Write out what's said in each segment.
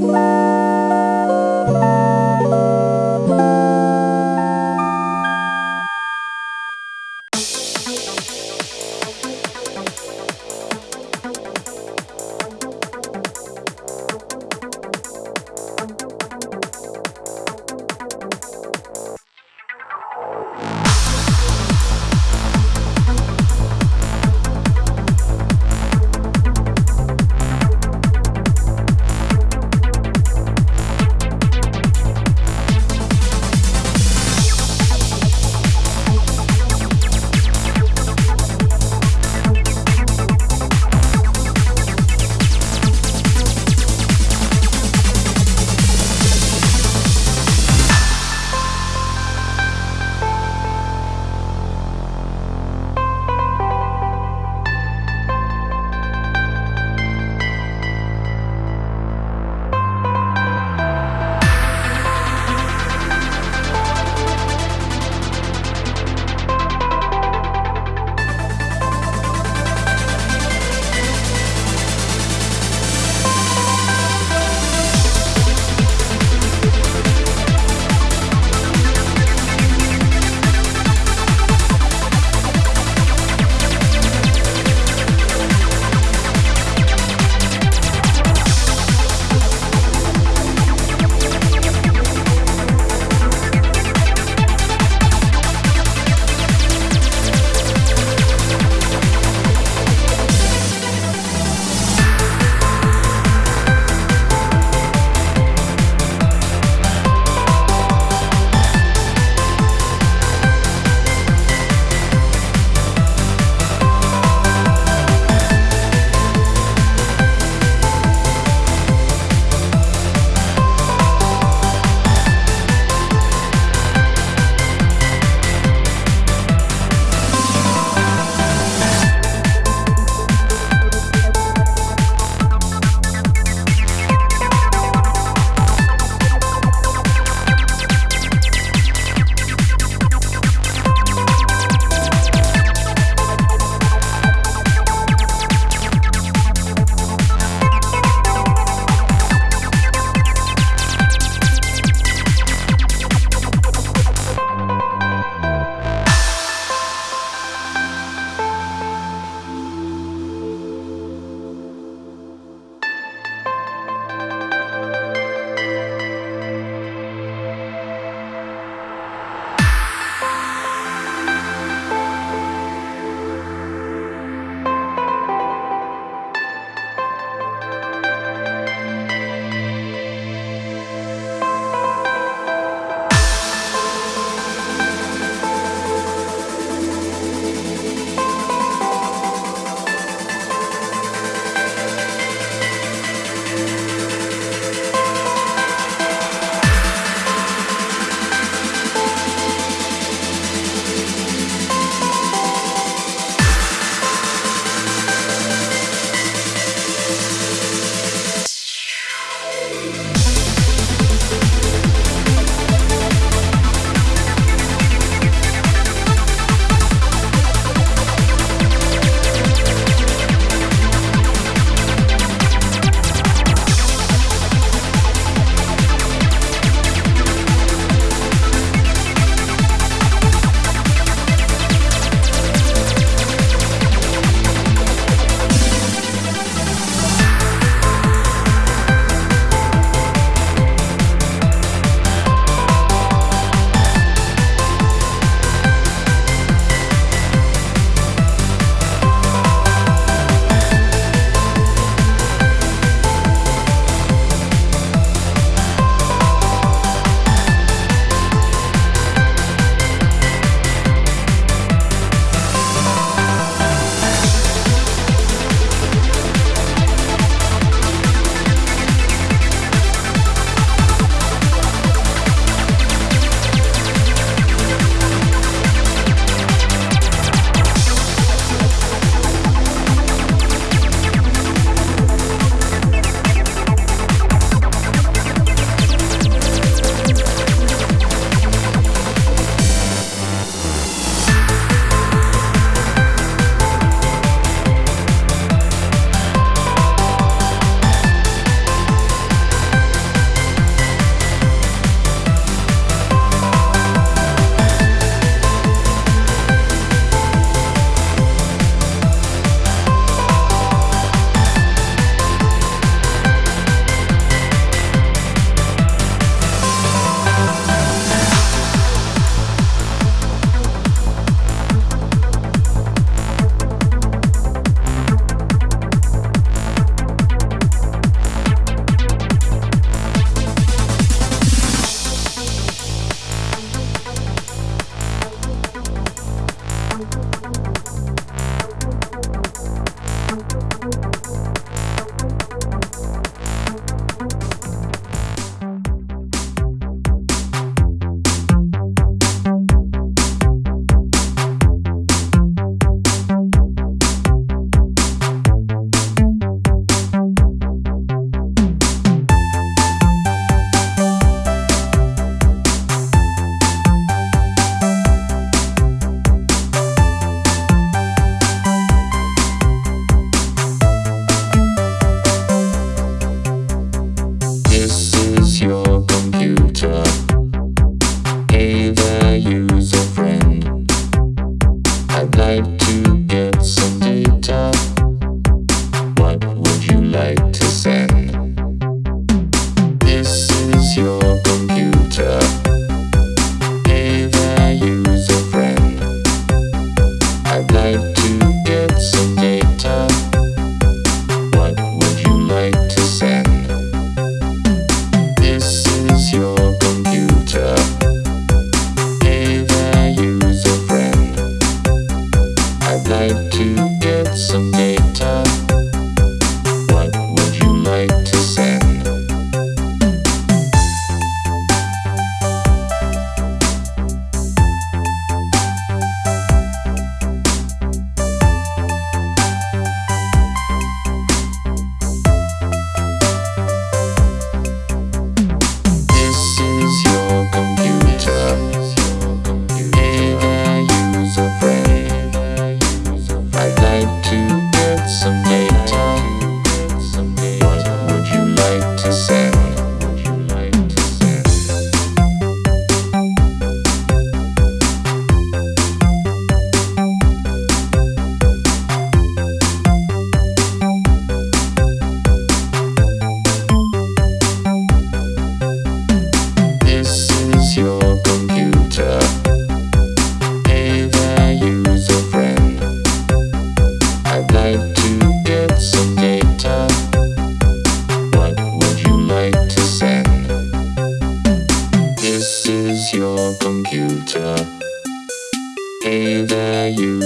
Bye.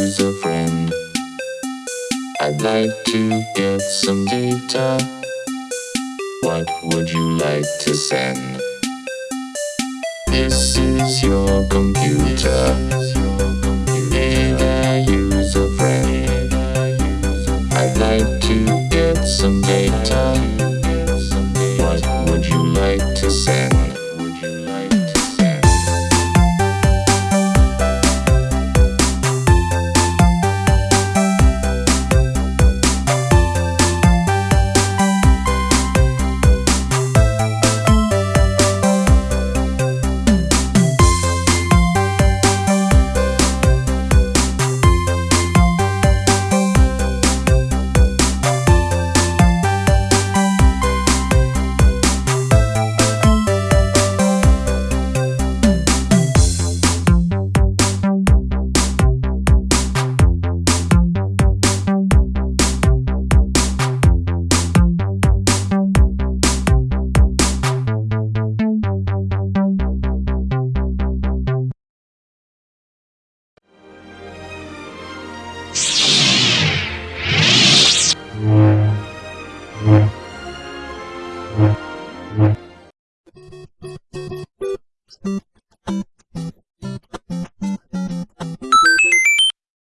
is a friend. I'd like to get some data. What would you like to send? This is your computer. Did friend? I'd like to get some data.